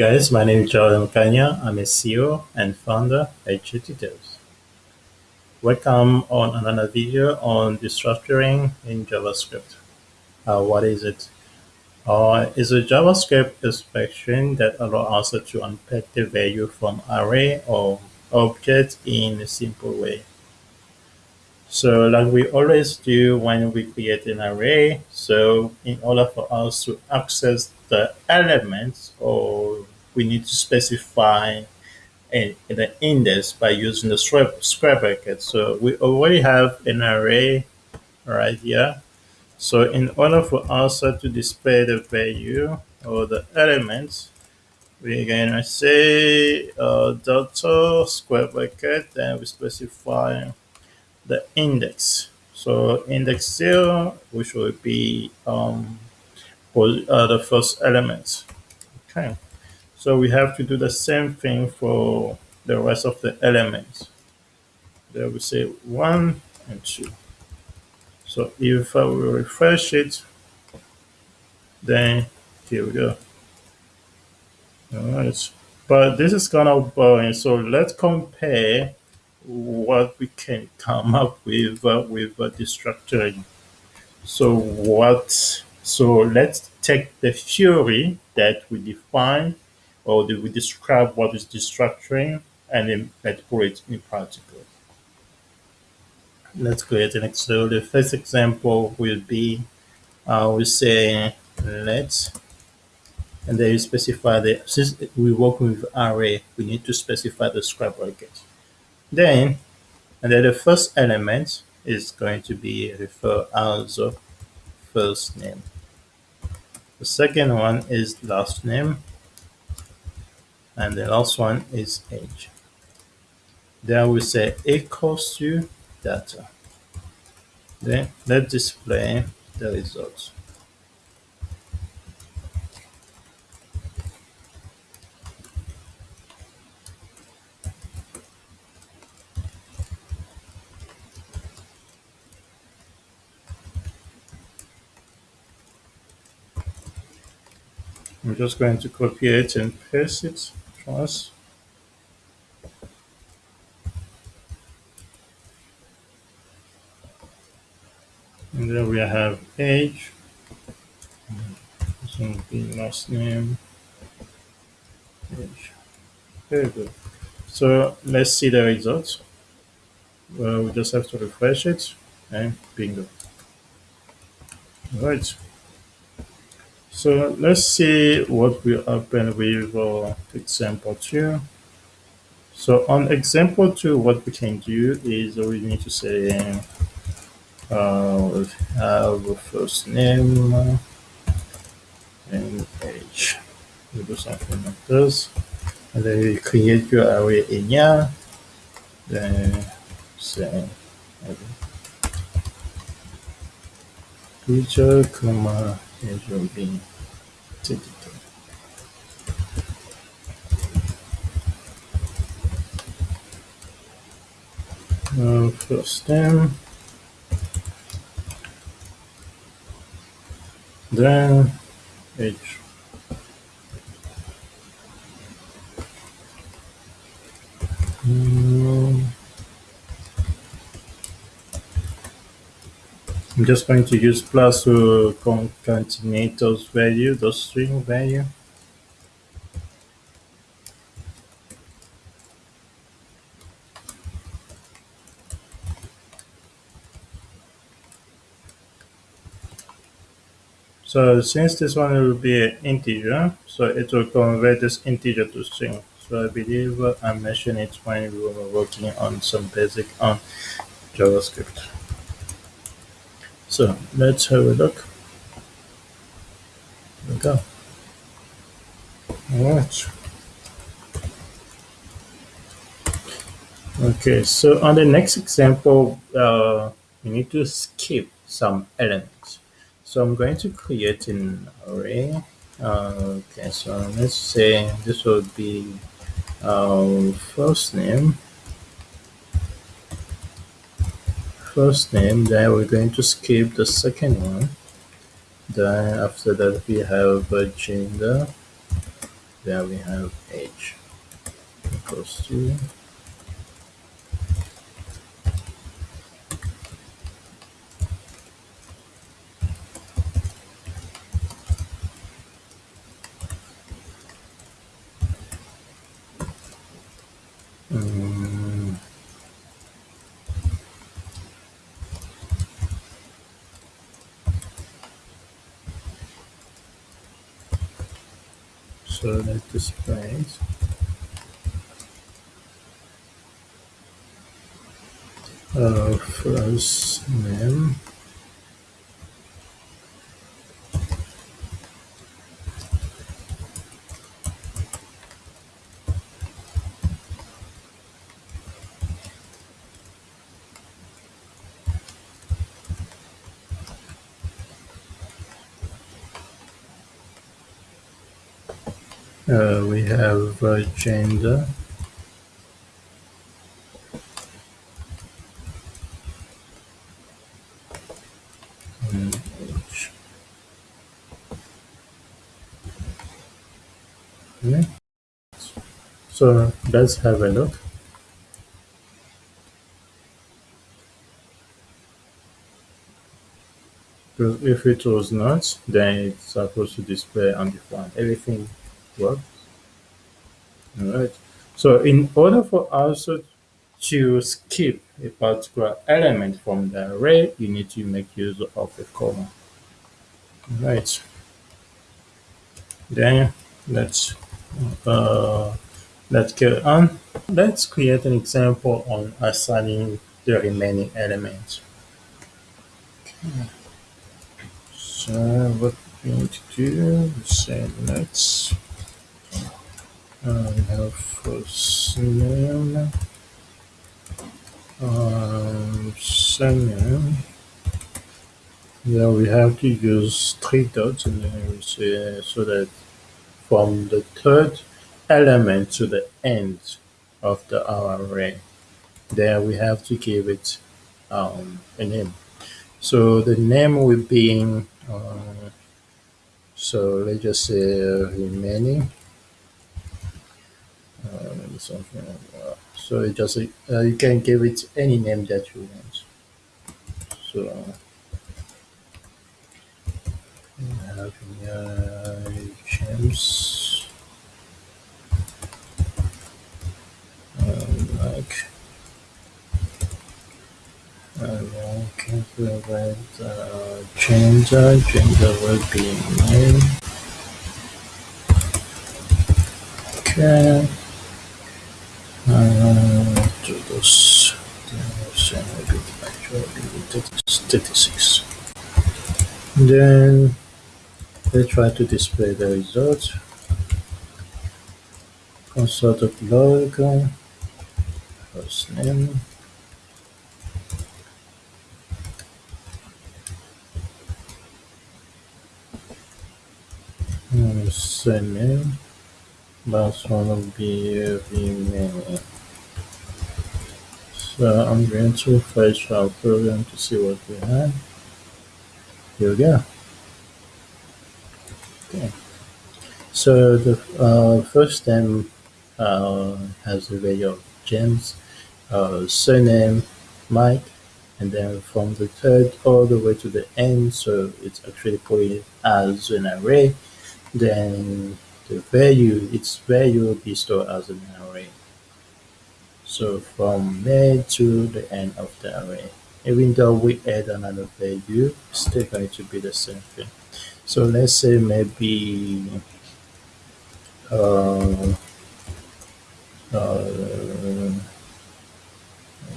Guys, my name is Jordan Kanya. I'm a CEO and founder at GTTevs. Welcome on another video on destructuring in JavaScript. Uh, what is it? Uh, it's a JavaScript expression that allows us to unpack the value from array or object in a simple way. So like we always do when we create an array, so in order for us to access the elements or we need to specify a, the index by using the square bracket. So we already have an array right here. So in order for us to display the value or the elements, we're gonna say uh, delta square bracket, and we specify the index. So index zero, which will be um, uh, the first element. Okay. So we have to do the same thing for the rest of the elements. There we say one and two. So if I will refresh it, then here we go. All right. But this is kind of boring. So let's compare what we can come up with uh, with uh, destructuring. So what? So let's take the theory that we define or that we describe what is destructuring and then let's put it in practical. Let's create an example. The first example will be uh, we say let's and then you specify the since we work with array we need to specify the square bracket then, and then the first element is going to be referred as first name. The second one is last name. And the last one is age. Then we say equals to data. Then let's display the results. I'm just going to copy it and paste it twice. And then we have age. This will be last name. Age. Very good. So let's see the results. Well, we just have to refresh it and bingo. All right. So let's see what will happen with uh, example 2. So on example 2, what we can do is we need to say uh, we have a first name and age. We do something like this. And then we create your array in here. Then say teacher, comma, will be digital. Uh, first name, then age. Mm. I'm just going to use plus to concatenate those value, those string value. So since this one will be an integer, so it will convert this integer to string. So I believe I mentioned it when we were working on some basic on JavaScript. So let's have a look. There we go. All right. Okay, so on the next example, uh, we need to skip some elements. So I'm going to create an array. Uh, okay, so let's say this will be our first name. First name, then we're going to skip the second one. Then after that we have gender. There we have age equals to so that displays uh, first name uh, we have uh, gender okay. so let's have a look Because if it was not, then it's supposed to display undefined. Everything works. Alright. So in order for us to skip a particular element from the array, you need to make use of a comma. Right. Then let's uh, let's go on. Let's create an example on assigning the remaining elements. Okay. So what we need to do is say let's uh, we have first name um, surname yeah we have to use three dots and then we say so that from the third element to the end of the array there we have to give it um, a name. So the name will be uh, so let's just say remaining uh, maybe something that. So it just uh, you can give it any name that you want. So have James um, like then can provide uh, gender. Gender will be name. Okay. Uh, to this, uh, maybe 36. Then they try to display the result. console.log, first name, uh, surname, last one will be remaining. I'm going to fetch our program to see what we have. Here we go. Okay. So the uh, first name uh, has the value of James, uh, surname Mike, and then from the third all the way to the end, so it's actually put it as an array. Then the value, its value will be stored as an array. So from there to the end of the array. Even though we add another value, it's still going to be the same thing. So let's say maybe uh, uh,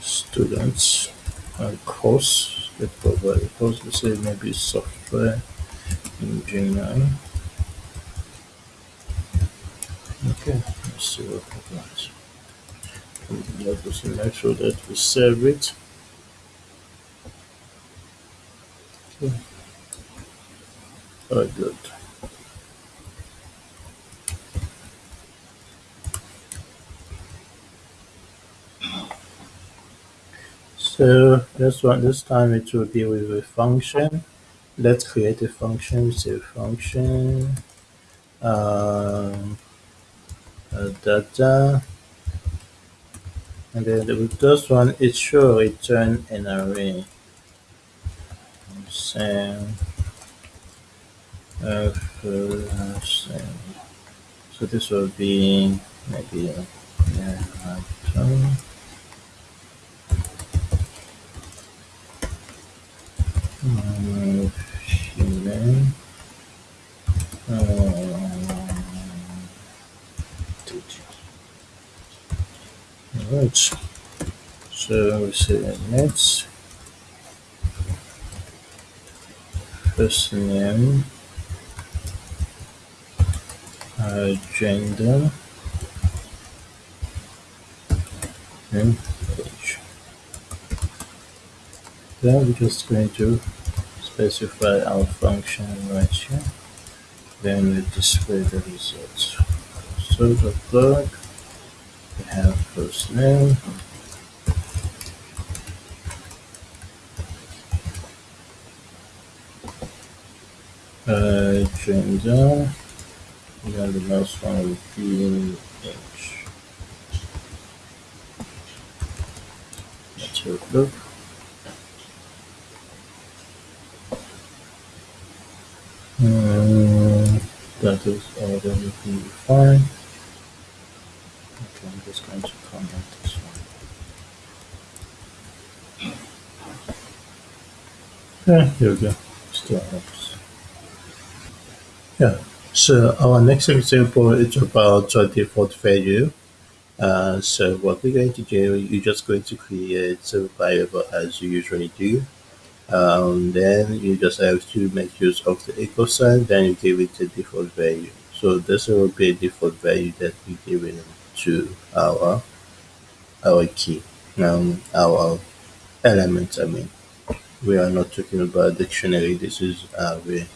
students uh, course that provide course let's say maybe software engineering okay let's see what happens let us make sure that we save it okay. good So this one, this time it will be with a function. Let's create a function. Say function. Um, uh, data and then the first one it should return an array same. So this will be maybe yeah, uh, human uh, Alright, so we say next first name, uh, gender, and age. Then we're just going to specify our function right here. Then we display the results. So the plug, uh, gender, and then the last one will be age. Let's have a look. Um, that is already fine. Okay, I'm just going to comment this one. Yeah, here we go. Still helps. Yeah. So our next example is about default value. Uh, so what we're going to do, you're just going to create a variable as you usually do. Um, then you just have to make use of the equal sign, then you give it a default value. So this will be a default value that we give it to our our key, um, our element. I mean, we are not talking about dictionary. This is array.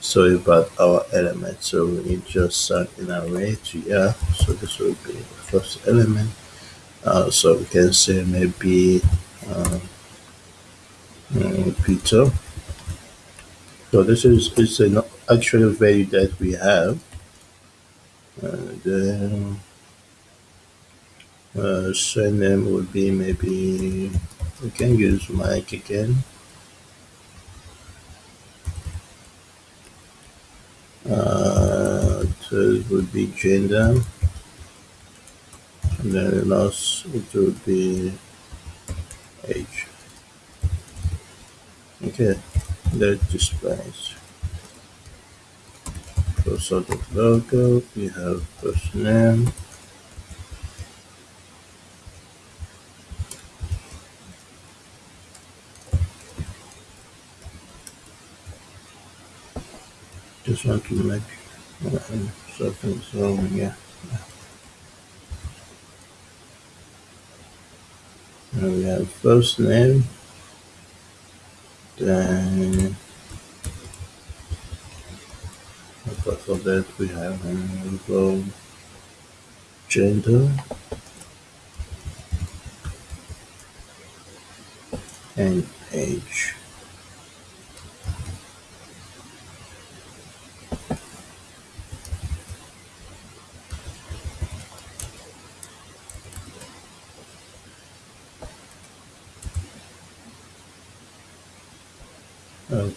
So about our element. So we need just an array to here. So this will be the first element. Uh, so we can say maybe uh, Peter. So this is is an actual value that we have. And then uh, surname would be maybe we can use Mike again. Uh, would be gender. And then the last it would be age. Okay, that displays. For sort of logo, we have first name. To make uh, something's wrong here. Now we have first name, then apart from that we have uh, gender and age.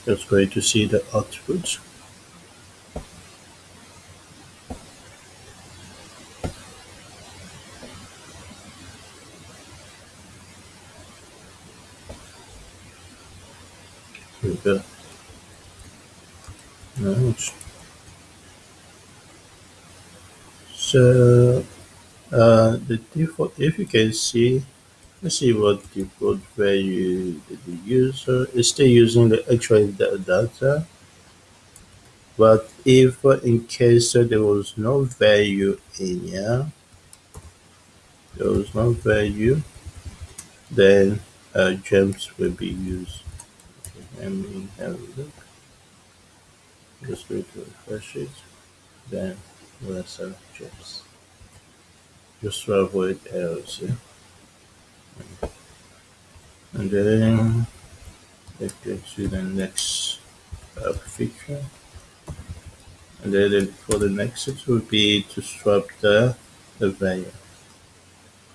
Just going to see the outputs. Right. So uh, the default, if you can see, let's see what default value did the user is still using the actual data. But if in case uh, there was no value in here, there was no value, then uh, gems will be used. Okay, let me have a look. Just to refresh it. Then we'll gems. Just to avoid errors here. And then let's get to the next uh, feature. And then for the next it will be to swap the the value.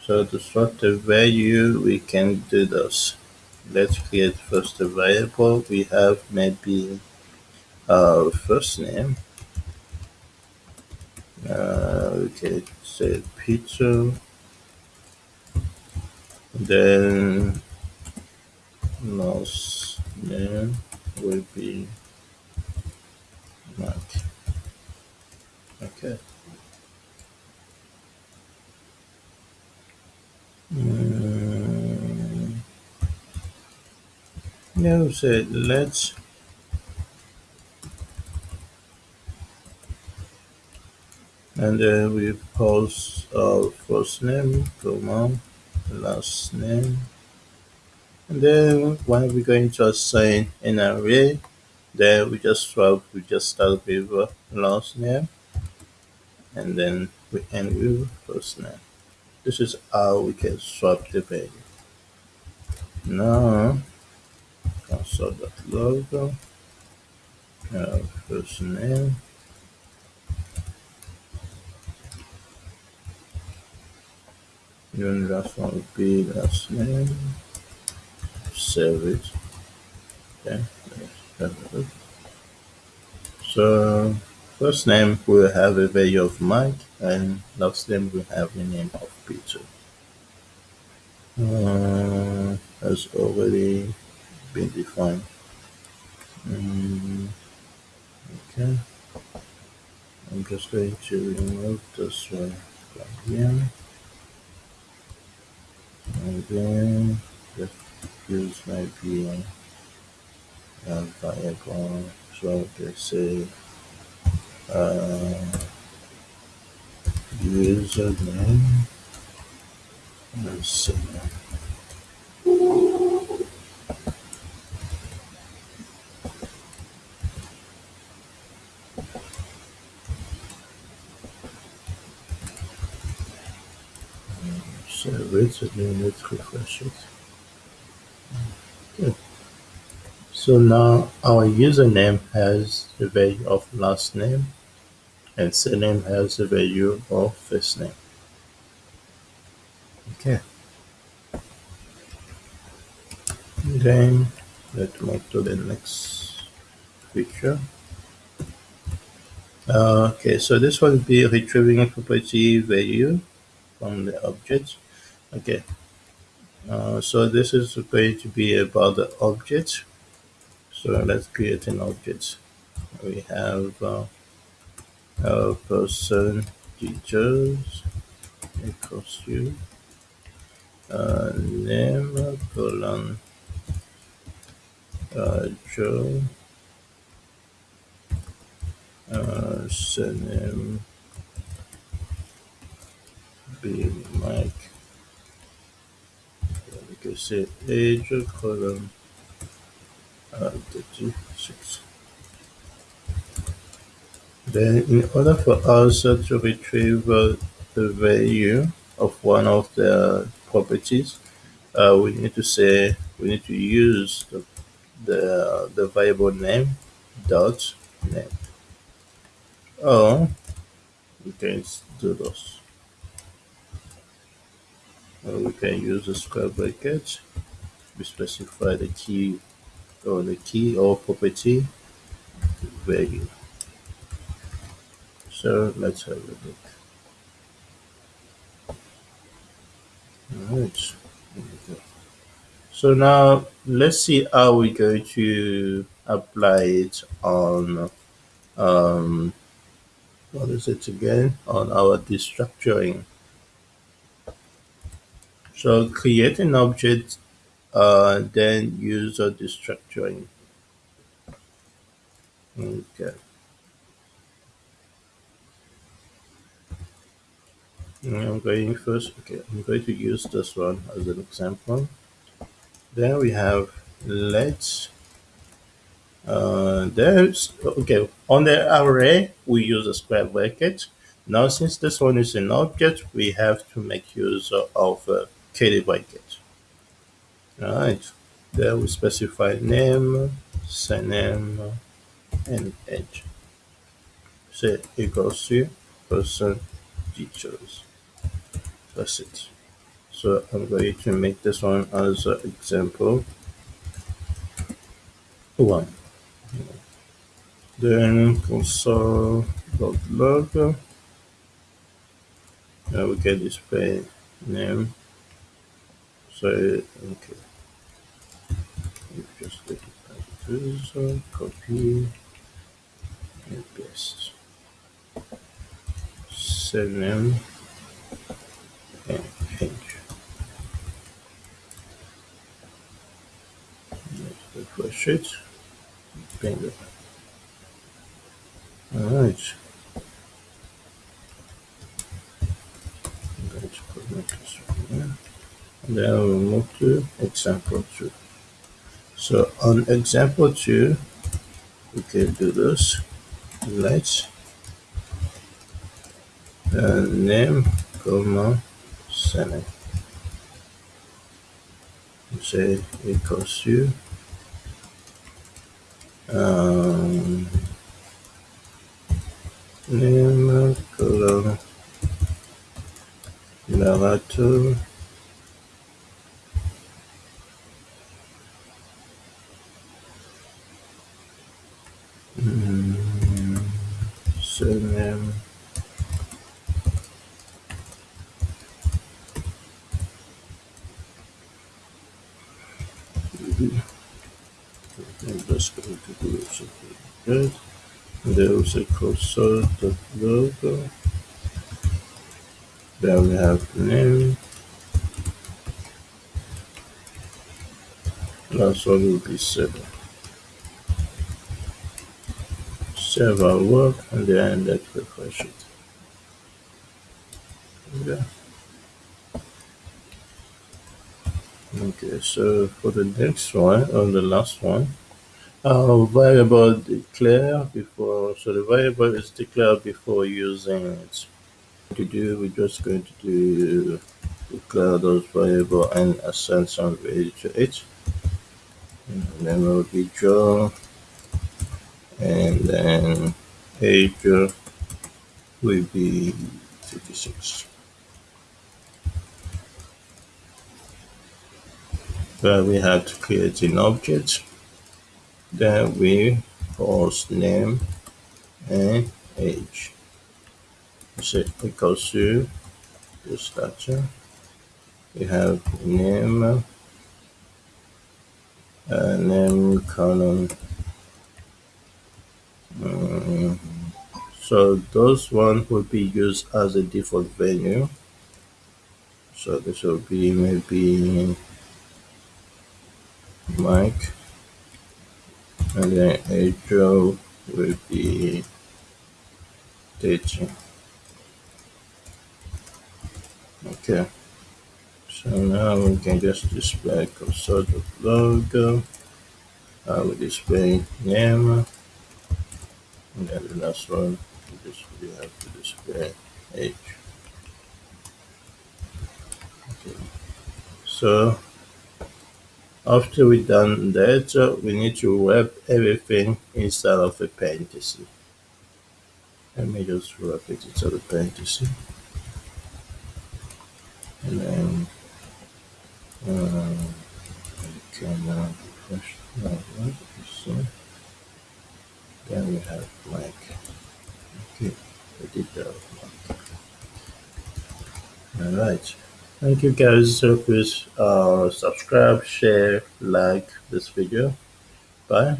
So to swap the value, we can do this. Let's create first a variable. We have maybe our first name. Uh, can say pizza. Then last name will be Mark. Okay. Mm, we say let's and then we post our first name, comma, last name, and then when we're going to assign an array, then we just swap, we just start with last name, and then we end with first name. This is how we can swap the value. Now, console.log, uh, first name, one will be last name, save it. Okay. So, first name will have a value of Mike, and last name will have the name of Peter. Uh, has already been defined. Mm, okay. I'm just going to remove this one from here. Just use maybe a variable. So let's say uh, and so save it and then let's refresh it. Good. So now our username has the value of last name and surname has the value of first name. Okay. Then let's move to the next feature. Uh, okay, so this will be retrieving property value from the object. Okay, uh, so this is going to be about the objects So let's create an object. We have uh, our person teachers equals to uh, name colon uh, Joe uh, surname be Mike. Can say age uh, 36. Then in order for us to retrieve uh, the value of one of the properties, uh, we need to say we need to use the the, the variable name dot name. Or we can do this. Or we can use a square bracket. We specify the key or the key or property value. So let's have a look. Alright. So now let's see how we're going to apply it on um, what is it again on our destructuring. So create an object, uh, then use a destructuring. Okay. I'm going first. Okay, I'm going to use this one as an example. Then we have let's uh, there's okay on the array we use a square bracket. Now since this one is an object, we have to make use of bracket. Alright. There we specify name, surname, and age. Say equals to person details. that's it so I'm going to make this one as an example one then console log now we get display name so okay. Just take it as it is copy. And paste save name and change refresh it. Bingo all right I'm going to put my cursor here and then we'll move to example 2 so on example 2 we can do this. Let's uh, name comma surname say equals to um, name colon narrator mm, surname I'm just going to do something good. There is a cursor the logo. Then we have the name. Last one will be seven. Save our work and then let's refresh it. Yeah. Okay, so for the next one, on the last one, our variable declare before, so the variable is declared before using it. To do, we're just going to do declare those variable and assign some value to it. And then we'll be draw, and then age will be 56. where we have to create an object then we post name and age say equals to the structure we have name uh, name column um, so those one will be used as a default value so this will be maybe Mike and then April will be teaching. Okay, so now we can just display console logo. I will display name, and then the last one we just we have to display age. Okay, so after we done that, uh, we need to wrap everything inside of a parenthesis. Let me just wrap it inside a parenthesis. And then uh, we can uh, refresh that one. So then we have blank. Okay, I did that. Alright. Thank you guys. So please uh, subscribe, share, like this video. Bye.